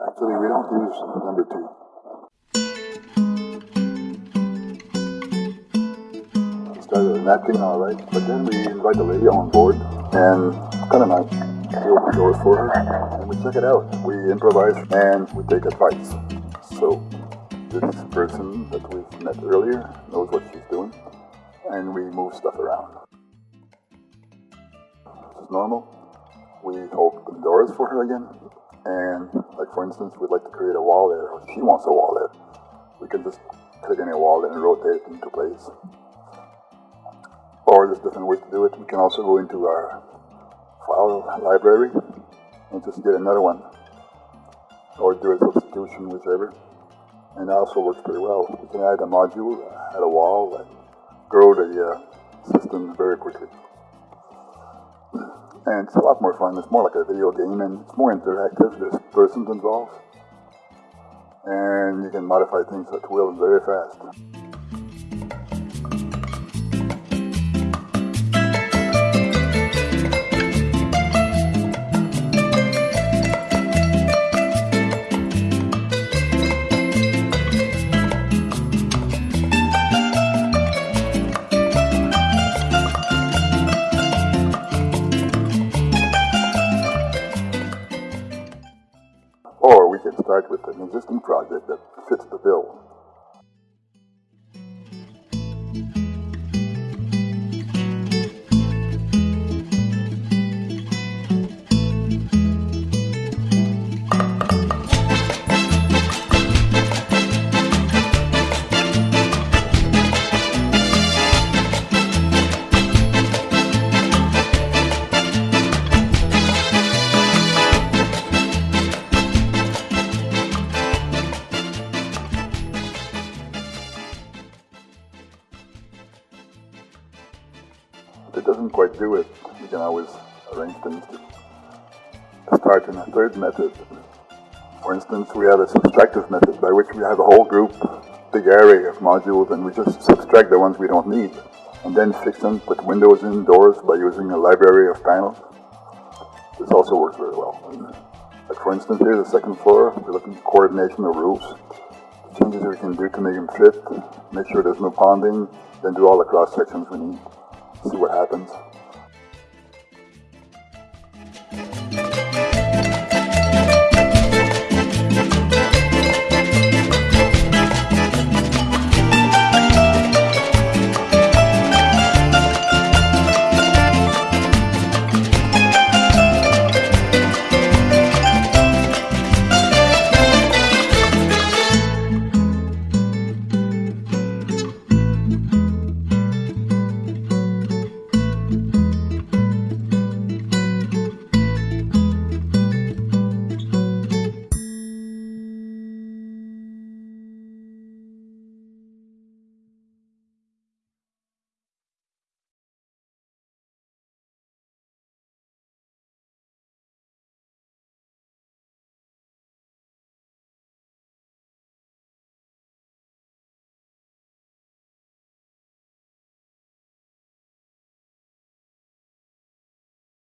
Actually, we don't use number two. We started with that thing all right, but then we invite the lady on board, and kind of nice. We open the doors for her, and we check it out. We improvise, and we take advice. So this person that we've met earlier knows what she's doing, and we move stuff around. This is normal. We open the doors for her again, and like for instance, we'd like to create a wall there, or she wants a wall there. We can just click any wall and rotate it into place. Or there's different ways to do it. We can also go into our file library and just get another one, or do a substitution, whichever. And it also works pretty well. We can add a module, uh, add a wall, and grow the uh, system very quickly. And it's a lot more fun. It's more like a video game and it's more interactive. There's persons involved. And you can modify things at will very fast. Or we can start with an existing project that fits the bill. It doesn't quite do it, we can always arrange things to start in a third method. For instance, we have a subtractive method by which we have a whole group, big array of modules, and we just subtract the ones we don't need, and then fix them, put windows in, doors by using a library of panels. This also works very well. Like for instance, here's the second floor. We're looking at coordination of roofs. Changes we can do to make them fit. Make sure there's no ponding. Then do all the cross sections we need see what happens.